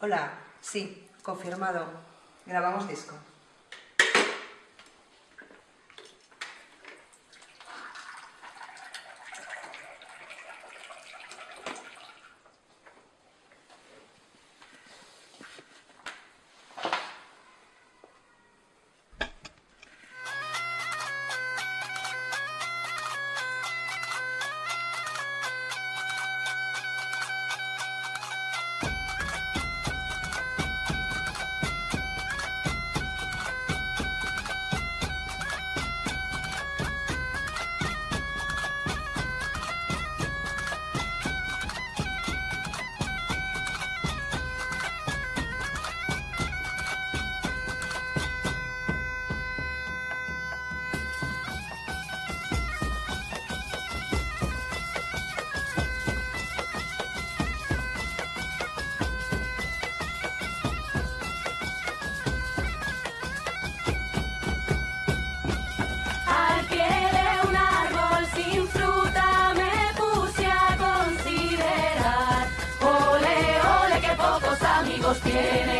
Hola, sí, confirmado. Grabamos disco. Tiene.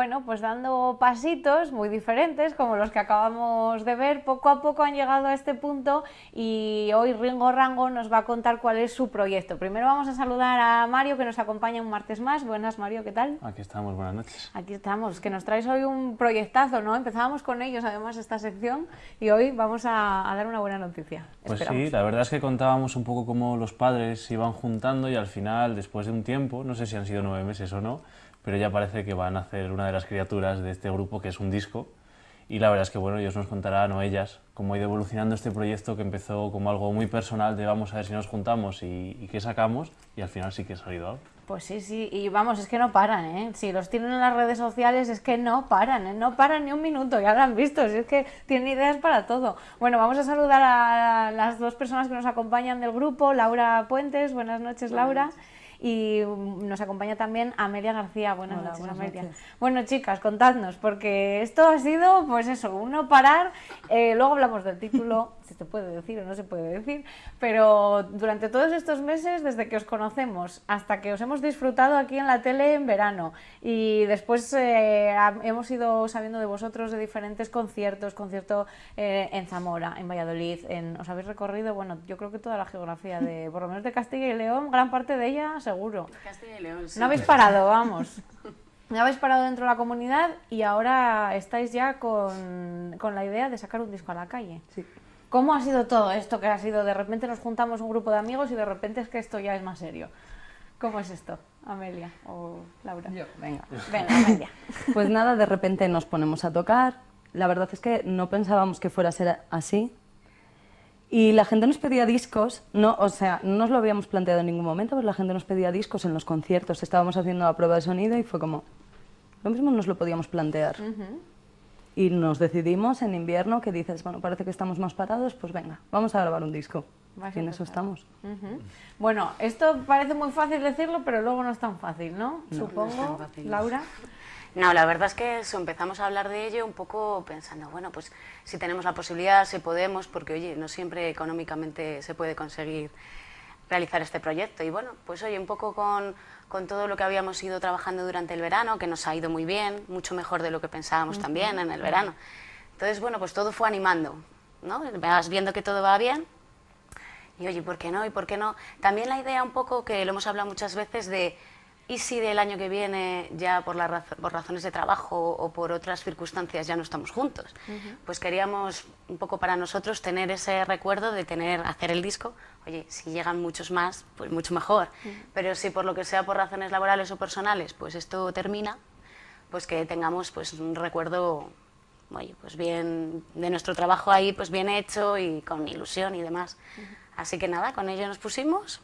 Bueno, pues dando pasitos muy diferentes, como los que acabamos de ver, poco a poco han llegado a este punto y hoy Ringo Rango nos va a contar cuál es su proyecto. Primero vamos a saludar a Mario, que nos acompaña un martes más. Buenas, Mario, ¿qué tal? Aquí estamos, buenas noches. Aquí estamos, que nos traes hoy un proyectazo, ¿no? Empezábamos con ellos, además, esta sección y hoy vamos a, a dar una buena noticia. Pues Esperamos. sí, la verdad es que contábamos un poco cómo los padres se iban juntando y al final, después de un tiempo, no sé si han sido nueve meses o no, pero ya parece que van a hacer una de las criaturas de este grupo, que es un disco. Y la verdad es que, bueno, ellos nos contarán, o ellas, cómo ha ido evolucionando este proyecto que empezó como algo muy personal de vamos a ver si nos juntamos y, y qué sacamos, y al final sí que ha salido algo. Pues sí, sí, y vamos, es que no paran, ¿eh? Si los tienen en las redes sociales es que no paran, ¿eh? No paran ni un minuto, ya lo han visto, si es que tienen ideas para todo. Bueno, vamos a saludar a las dos personas que nos acompañan del grupo, Laura Puentes, buenas noches Laura. Y mm, nos acompaña también Amelia García. Buenas Hola, noches, buenas Amelia. noches. Bueno, chicas, contadnos, porque esto ha sido, pues eso, uno parar. eh, luego hablamos del título, si se puede decir o no se puede decir, pero durante todos estos meses, desde que os conocemos hasta que os hemos disfrutado aquí en la tele en verano y después eh, hemos ido sabiendo de vosotros de diferentes conciertos, concierto eh, en Zamora, en Valladolid, en, os habéis recorrido, bueno, yo creo que toda la geografía de, por lo menos de Castilla y León, gran parte de ella seguro. Castilla y León, sí. No habéis parado, vamos. No habéis parado dentro de la comunidad y ahora estáis ya con, con la idea de sacar un disco a la calle. Sí. ¿Cómo ha sido todo esto? Que ha sido de repente nos juntamos un grupo de amigos y de repente es que esto ya es más serio. ¿Cómo es esto, Amelia o Laura? Yo, venga. Venga, Amelia. Pues nada, de repente nos ponemos a tocar. La verdad es que no pensábamos que fuera a ser así. Y la gente nos pedía discos, no, o sea, no nos lo habíamos planteado en ningún momento, pero la gente nos pedía discos en los conciertos. Estábamos haciendo la prueba de sonido y fue como, lo mismo nos lo podíamos plantear. Y nos decidimos en invierno que dices, bueno, parece que estamos más parados, pues venga, vamos a grabar un disco. Y a en eso estamos. Bueno, esto parece muy fácil decirlo, pero luego no es tan fácil, ¿no? Supongo, Laura. No, la verdad es que eso, empezamos a hablar de ello un poco pensando, bueno, pues si tenemos la posibilidad, si podemos, porque oye, no siempre económicamente se puede conseguir realizar este proyecto. Y bueno, pues oye, un poco con, con todo lo que habíamos ido trabajando durante el verano, que nos ha ido muy bien, mucho mejor de lo que pensábamos también en el verano. Entonces, bueno, pues todo fue animando, ¿no? Vas viendo que todo va bien y oye, ¿por qué no? ¿Y por qué no? También la idea un poco, que lo hemos hablado muchas veces, de ¿y si del año que viene ya por, la razo- por razones de trabajo o por otras circunstancias ya no estamos juntos? Pues queríamos un poco para nosotros tener ese recuerdo de tener, hacer el disco. Oye, si llegan muchos más, pues mucho mejor. Pero si por lo que sea por razones laborales o personales, pues esto termina, pues que tengamos pues un recuerdo oye, pues bien de nuestro trabajo ahí pues bien hecho y con ilusión y demás. Así que nada, con ello nos pusimos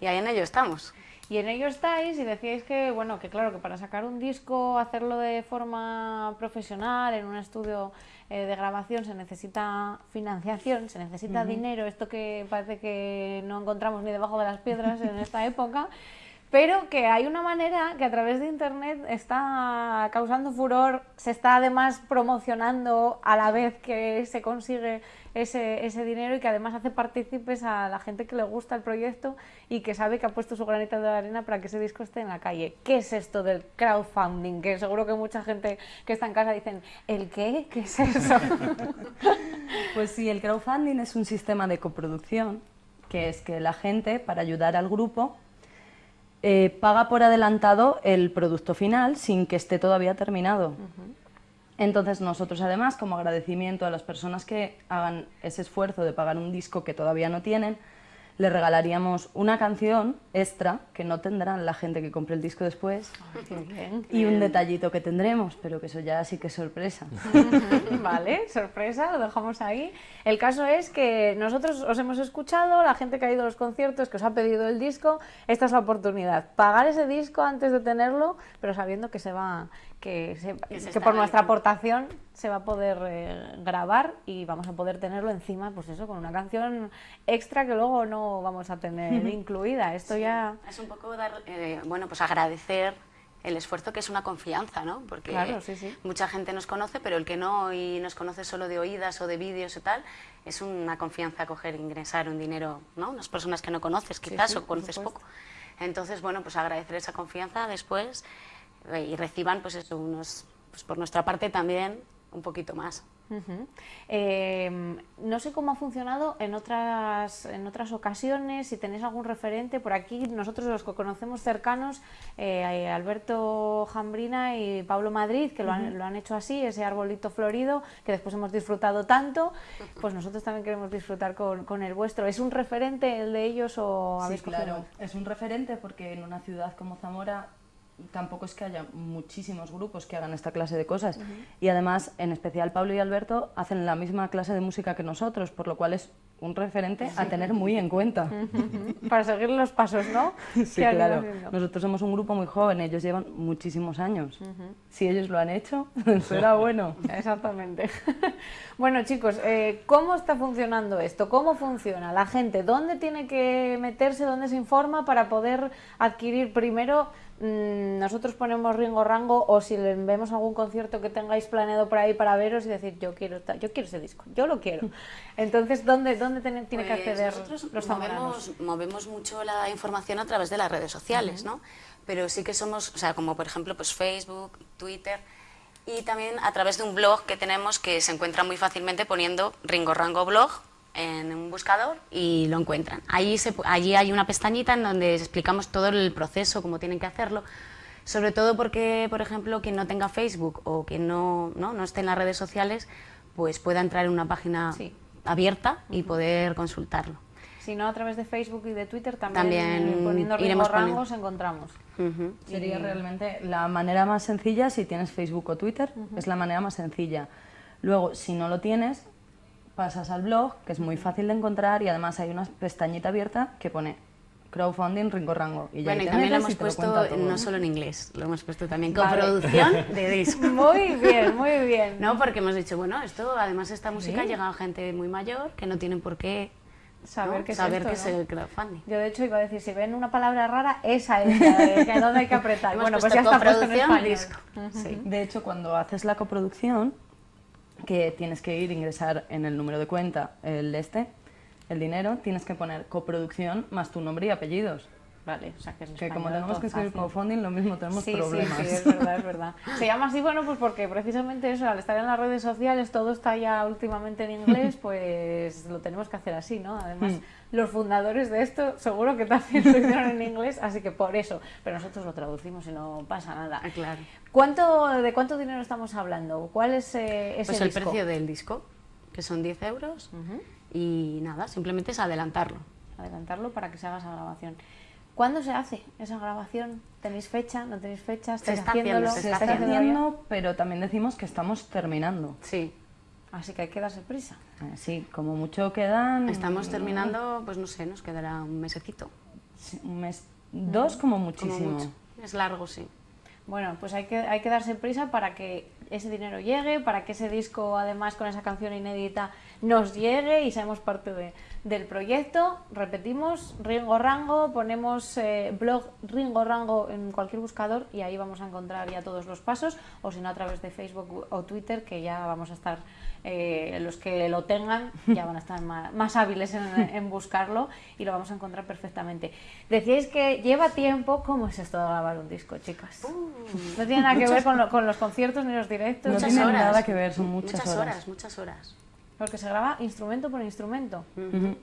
y ahí en ello estamos. Y en ello estáis y decíais que, bueno, que claro, que para sacar un disco, hacerlo de forma profesional, en un estudio eh, de grabación, se necesita financiación, se necesita dinero, esto que parece que no encontramos ni debajo de las piedras en esta época, pero que hay una manera que a través de Internet está causando furor, se está además promocionando a la vez que se consigue ese, ese dinero y que además hace partícipes a la gente que le gusta el proyecto y que sabe que ha puesto su granita de arena para que ese disco esté en la calle. ¿Qué es esto del crowdfunding? Que seguro que mucha gente que está en casa dicen, ¿el qué? ¿Qué es eso? Pues sí, el crowdfunding es un sistema de coproducción, que es que la gente, para ayudar al grupo, eh, paga por adelantado el producto final sin que esté todavía terminado. Entonces nosotros además, como agradecimiento a las personas que hagan ese esfuerzo de pagar un disco que todavía no tienen, le regalaríamos una canción extra que no tendrán la gente que compre el disco después bien. y un detallito que tendremos, pero que eso ya sí que es sorpresa. vale, sorpresa, lo dejamos ahí. El caso es que nosotros os hemos escuchado, la gente que ha ido a los conciertos, que os ha pedido el disco, esta es la oportunidad. Pagar ese disco antes de tenerlo, pero sabiendo que se va, que, se- Que se que está por nuestra aportación se va a poder eh, grabar y vamos a poder tenerlo encima, pues eso, con una canción extra que luego no vamos a tener incluida. Esto ya... Es un poco dar, eh, bueno, pues agradecer el esfuerzo que es una confianza, ¿no? Porque Claro, sí, sí. mucha gente nos conoce, pero el que no y nos conoce solo de oídas o de vídeos y tal, es una confianza coger, ingresar un dinero, ¿no? Unas personas que no conoces quizás sí, o conoces poco. Entonces, bueno, pues agradecer esa confianza después y reciban, pues eso, unos, pues por nuestra parte también un poquito más. Eh, no sé cómo ha funcionado en otras, en otras ocasiones, si tenéis algún referente. Por aquí, nosotros los que conocemos cercanos, eh, Alberto Jambrina y Pablo Madrid, que lo, han, lo han hecho así, ese arbolito florido, que después hemos disfrutado tanto, pues nosotros también queremos disfrutar con, con el vuestro. ¿Es un referente el de ellos o Sí, habéis cogido claro, es un referente porque en una ciudad como Zamora tampoco es que haya muchísimos grupos que hagan esta clase de cosas. Y además, en especial Pablo y Alberto hacen la misma clase de música que nosotros, por lo cual es un referente a tener muy en cuenta. Para seguir los pasos, ¿no? Sí, claro. Nosotros somos un grupo muy joven, ellos llevan muchísimos años. Si ellos lo han hecho, será bueno. Exactamente. bueno, chicos, eh, ¿cómo está funcionando esto? ¿Cómo funciona la gente? ¿Dónde tiene que meterse? ¿Dónde se informa para poder adquirir primero? mm, nosotros ponemos Ringo Rango o si vemos algún concierto que tengáis planeado por ahí para veros y decir yo quiero yo quiero ese disco, yo lo quiero. Entonces, ¿dónde, dónde tiene, tiene que Pues acceder nosotros los zamoranos? movemos, movemos mucho la información a través de las redes sociales, ¿no? Pero sí que somos, o sea, como por ejemplo pues Facebook, Twitter y también a través de un blog que tenemos que se encuentra muy fácilmente poniendo Ringo Rango Blog en un buscador y lo encuentran. Allí, se, allí hay una pestañita en donde explicamos todo el proceso, cómo tienen que hacerlo. Sobre todo porque, por ejemplo, quien no tenga Facebook o quien no, no, no esté en las redes sociales, pues pueda entrar en una página Sí. Abierta y poder consultarlo. Si no, a través de Facebook y de Twitter también, También poniendo iremos Rango poniendo. os encontramos. Ujú. Sería realmente la manera más sencilla si tienes Facebook o Twitter, es la manera más sencilla. Luego, si no lo tienes, pasas al blog, que es muy fácil de encontrar y además hay una pestañita abierta que pone crowdfunding Ringo Rango. Y ya Bueno, y también lo hemos puesto todo. no solo en inglés, lo hemos puesto también con Vale. producción de disco. Muy bien, muy bien. No, porque hemos dicho, bueno, esto además esta música llega a gente muy mayor que no tienen por qué Saber ¿no? qué es saber esto, qué es ¿no? el crowdfunding. Yo de hecho iba a decir, si ven una palabra rara, esa es la de que dónde hay que apretar. Bueno, pues ya está puesto en español. disco. Sí. De hecho, cuando haces la coproducción, que tienes que ir ingresar en el número de cuenta el este, el dinero, tienes que poner coproducción más tu nombre y apellidos. Vale, o sea que es Que como tenemos que escribir fácil. crowdfunding, lo mismo tenemos Sí, problemas. sí, sí, es verdad, es verdad. Se llama así, bueno, pues porque precisamente eso, al estar en las redes sociales, todo está ya últimamente en inglés, pues lo tenemos que hacer así, ¿no? Además, los fundadores de esto seguro que también lo hicieron en inglés, así que por eso, pero nosotros lo traducimos y no pasa nada. Ah, claro. ¿Cuánto, ¿De cuánto dinero estamos hablando? ¿Cuál es eh, ese Pues el disco? precio del disco, que son 10 euros, y nada, simplemente es adelantarlo. adelantarlo para que se haga esa grabación. ¿Cuándo se hace esa grabación? ¿Tenéis fecha? ¿No tenéis fecha? ¿Estáis está haciendo, haciéndolo? se Se está está haciéndolo ya? haciendo, pero también decimos que estamos terminando. Sí, Así que hay que darse prisa. Eh, Sí, como mucho quedan... estamos terminando, pues no sé, nos quedará un mesecito. sí, un mes, dos como Como muchísimo. mucho. Es largo, sí. Bueno, pues hay que, hay que darse prisa para que ese dinero llegue, para que ese disco, además con esa canción inédita, nos llegue y seamos parte de- del proyecto. Repetimos, Ringo Rango, ponemos eh, blog Ringo Rango en cualquier buscador y ahí vamos a encontrar ya todos los pasos, o si no a través de Facebook o Twitter, que ya vamos a estar, eh, los que lo tengan, ya van a estar más, más hábiles en, en buscarlo y lo vamos a encontrar perfectamente. Decíais que lleva tiempo, ¿cómo es esto de grabar un disco, chicas? No tiene nada que ver con, lo- con los conciertos ni los directos, No Muchas tiene horas. nada que ver, son muchas horas. horas. Muchas horas. Porque se graba instrumento por instrumento.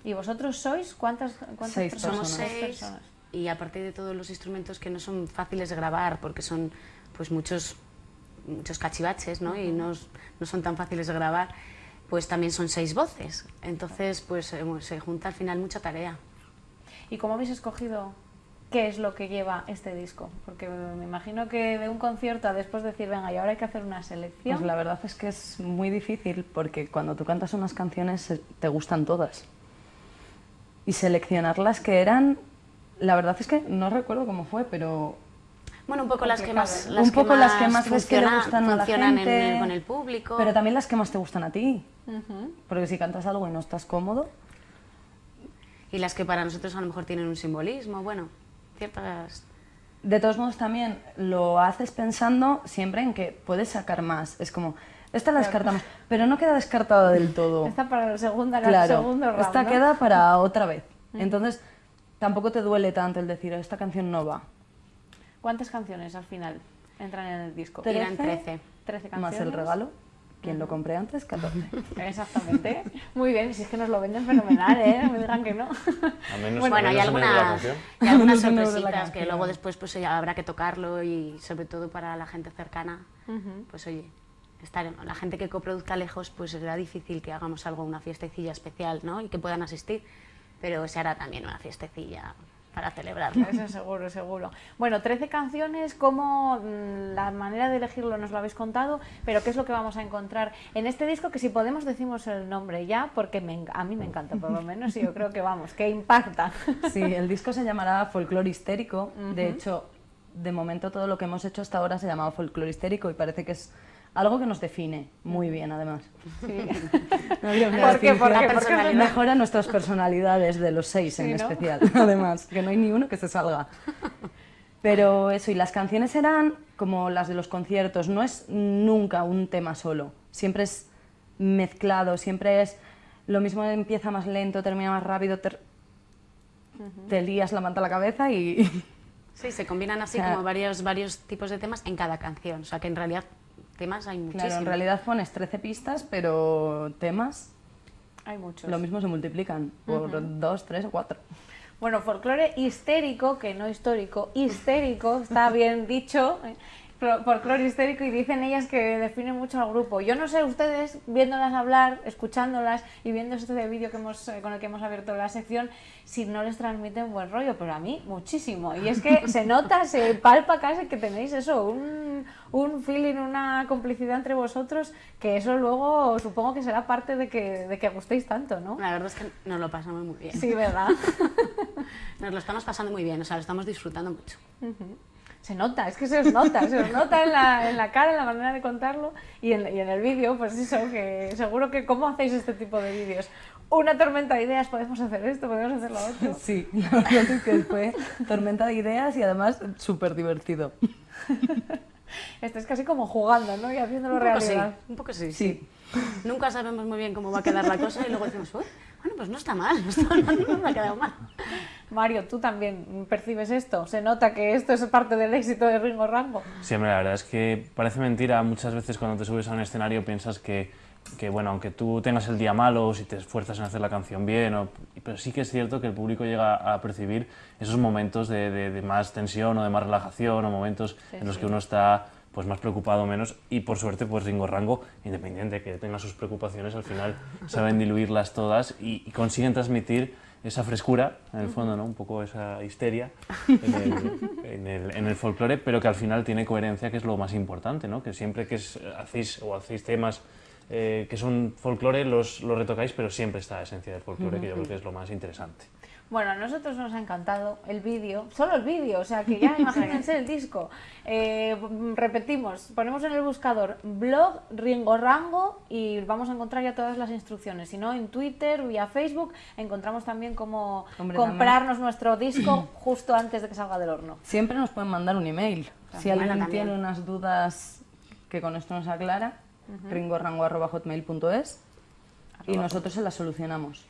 ¿Y vosotros sois cuántas, cuántas Seis personas? Somos seis personas. y aparte de todos los instrumentos que no son fáciles de grabar porque son pues muchos muchos cachivaches ¿no? y no, no son tan fáciles de grabar, pues también son seis voces. Entonces pues eh, se junta al final mucha tarea. ¿Y cómo habéis escogido qué es lo que lleva este disco? Porque me imagino que de un concierto a después decir, venga, y ahora hay que hacer una selección. Pues la verdad es que es muy difícil porque cuando tú cantas unas canciones eh, te gustan todas. Y seleccionar las que eran, la verdad es que no recuerdo cómo fue, pero Bueno, un poco las que más Complicado, las un poco las que más ves que le gustan a la en gente, el- con el público. pero también las que más te gustan a ti. Ujú. Porque si cantas algo y no estás cómodo, y las que para nosotros a lo mejor tienen un simbolismo, bueno, ciertas de todos modos también lo haces pensando siempre en que puedes sacar más. Es como, esta la descartamos, pero no queda descartada del todo. Esta para la segunda, la Claro, segundo round, esta ¿no? queda para otra vez. Entonces, tampoco te duele tanto el decir, esta canción no va. ¿Cuántas canciones al final entran en el disco? Eran 13. 13 canciones. Más el regalo, quien lo compré antes, 14. Exactamente. Muy bien, si es que nos lo venden fenomenal, ¿eh? No me digan que no. Al menos, Bueno, hay menos algunas, canción. hay algunas sorpresitas que luego después pues ya habrá que tocarlo y sobre todo para la gente cercana, pues oye, estar, la gente que coproduzca lejos pues será difícil que hagamos algo, una fiestecilla especial, ¿no? Y que puedan asistir, pero se hará también una fiestecilla para celebrarlo. Eso seguro, seguro. Bueno, 13 canciones, como la manera de elegirlo nos lo habéis contado, pero ¿qué es lo que vamos a encontrar en este disco? Que si podemos decimos el nombre ya, porque me a mí me encanta por lo menos y yo creo que vamos, que impacta. Sí, el disco se llamará Folclore Histérico. De hecho, de momento todo lo que hemos hecho hasta ahora se llamaba Folclore Histérico y parece que es algo que nos define muy bien, además. No habría otra ¿Por qué? ¿Por qué? La ¿Por qué? personalidad. Mejora nuestras personalidades de los seis en Sí, ¿no? especial, además, que no hay ni uno que se salga. Pero eso, y las canciones eran como las de los conciertos, no es nunca un tema solo, siempre es mezclado, siempre es lo mismo empieza más lento, termina más rápido, ter- te lías la manta a la cabeza y... Sí, se combinan así O sea, como varios, varios tipos de temas en cada canción, o sea que en realidad temas hay muchísimos. Claro, en realidad pones 13 pistas, pero temas Hay muchos. lo mismo se multiplican por dos, tres o cuatro. Bueno, folclore histérico, que no histórico, histérico, está bien dicho. Folclore histérico y dicen ellas que define mucho al grupo. Yo no sé ustedes, viéndolas hablar, escuchándolas y viendo este vídeo que hemos, eh, con el que hemos abierto la sección, si no les transmiten buen rollo, pero a mí muchísimo. Y es que se nota, se palpa casi que tenéis eso, un, un feeling, una complicidad entre vosotros, que eso luego supongo que será parte de que, de que gustéis tanto, ¿no? La verdad es que nos lo pasamos muy bien. Sí, ¿verdad? Nos lo estamos pasando muy bien, o sea, lo estamos disfrutando mucho. Se nota, es que se os nota, se os nota en la, en la cara, en la manera de contarlo y en, y en el vídeo, pues eso, que seguro que cómo hacéis este tipo de vídeos. Una tormenta de ideas, podemos hacer esto, podemos hacer lo otro. Sí, la verdad es que fue tormenta de ideas y además súper divertido. Esto es casi como jugando, ¿no? Y haciéndolo Un poco sí, realidad. un poco sí, Sí. sí. Nunca sabemos muy bien cómo va a quedar la cosa y luego decimos, "Uy, bueno, pues no está mal, no, está, no, no ha quedado mal. Mario, ¿tú también percibes esto? ¿Se nota que esto es parte del éxito de Ringo Rango? Sí, hombre, la verdad es que parece mentira. Muchas veces cuando te subes a un escenario piensas que, que, bueno, aunque tú tengas el día malo, si te esfuerzas en hacer la canción bien, o- pero sí que es cierto que el público llega a percibir esos momentos de, de- de más tensión o de más relajación, o momentos en los que uno está pues más preocupado o menos y por suerte pues Ringo Rango, independiente que tenga sus preocupaciones, al final saben diluirlas todas y, y consiguen transmitir esa frescura, en el fondo, ¿no? un poco esa histeria en el, en el- en el folclore, pero que al final tiene coherencia, que es lo más importante, ¿no? que siempre que es- hacéis o hacéis temas eh, que son folclore, los, los retocáis, pero siempre está la esencia del folclore, que yo creo que es lo más interesante. Bueno, a nosotros nos ha encantado el vídeo, solo el vídeo, o sea que ya imagínense el disco. Eh, repetimos, ponemos en el buscador blog Ringo Rango y vamos a encontrar ya todas las instrucciones. Si no, en Twitter, vía Facebook, encontramos también cómo Hombre, comprarnos nuestro disco justo antes de que salga del horno. Siempre nos pueden mandar un email. Si alguien también. tiene unas dudas que con esto nos aclara, ringorango.hotmail.es y nosotros se las solucionamos.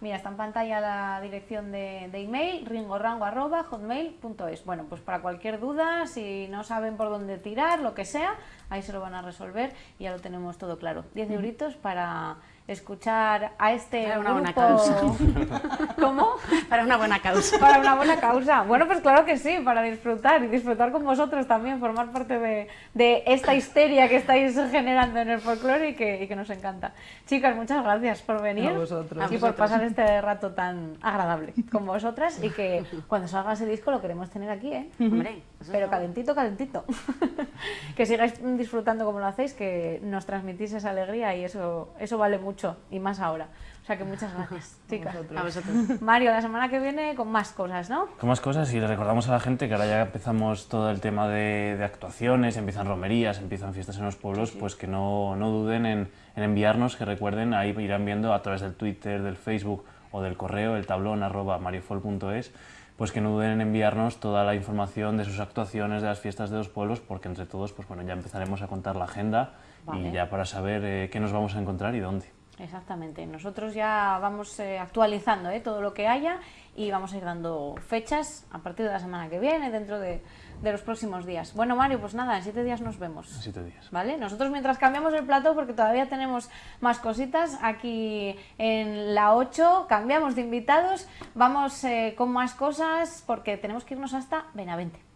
Mira, está en pantalla la dirección de, de email, ringorango.hotmail.es. Bueno, pues para cualquier duda, si no saben por dónde tirar, lo que sea, ahí se lo van a resolver y ya lo tenemos todo claro. 10 euritos para escuchar a este Para una buena grupo- causa. ¿Cómo? Para una buena causa. Para una buena causa. Bueno, pues claro que sí, para disfrutar y disfrutar con vosotros también, formar parte de, de esta histeria que estáis generando en el folclore y que, y que nos encanta. Chicas, muchas gracias por venir A vosotros. y por pasar este rato tan agradable con vosotras y que cuando salga ese disco lo queremos tener aquí, ¿eh? Hombre, Pero calentito, calentito. que sigáis disfrutando como lo hacéis, que nos transmitís esa alegría y eso, eso vale mucho y más ahora. O sea que muchas gracias, chicas. A vosotros. Mario, la semana que viene con más cosas, ¿no? Con más cosas y le recordamos a la gente que ahora ya empezamos todo el tema de, de actuaciones, empiezan romerías, empiezan fiestas en los pueblos, pues que no, no duden en, en enviarnos, que recuerden, ahí irán viendo a través del Twitter, del Facebook o del correo, el tablón arroba mariofol.es, pues que no duden en enviarnos toda la información de sus actuaciones, de las fiestas de los pueblos, porque entre todos, pues bueno, ya empezaremos a contar la agenda Vale. y ya para saber eh, qué nos vamos a encontrar y dónde. Exactamente. Nosotros ya vamos eh, actualizando ¿eh? todo lo que haya y vamos a ir dando fechas a partir de la semana que viene, dentro de, de los próximos días. Bueno, Mario, pues nada, en siete días nos vemos. En siete días. ¿Vale? Nosotros mientras cambiamos el plato, porque todavía tenemos más cositas, aquí en la 8 cambiamos de invitados, vamos eh, con más cosas porque tenemos que irnos hasta Benavente.